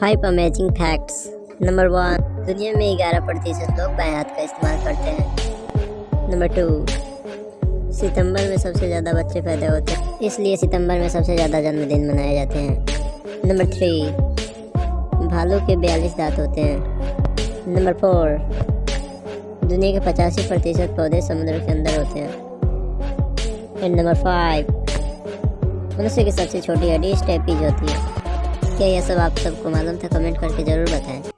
Five amazing facts number one दुनिया में ग्यारह प्रतिशत लोग बाएँ हाथ का इस्तेमाल करते हैं। नंबर टू सितंबर में सबसे ज़्यादा बच्चे पैदा होते हैं, इसलिए सितंबर में सबसे ज़्यादा जन्मदिन मनाए जाते हैं। नंबर थ्री भालू के बयालीस दांत होते हैं। नंबर फोर दुनिया के पचासी प्रतिशत पौधे समुद्र के अंदर होते हैं। एंड नंबर फाइव मनुष्य की सबसे छोटी हड्डी स्टेपीज होती है। क्या यह सब आप सबको मालूम था? कमेंट करके ज़रूर बताएँ।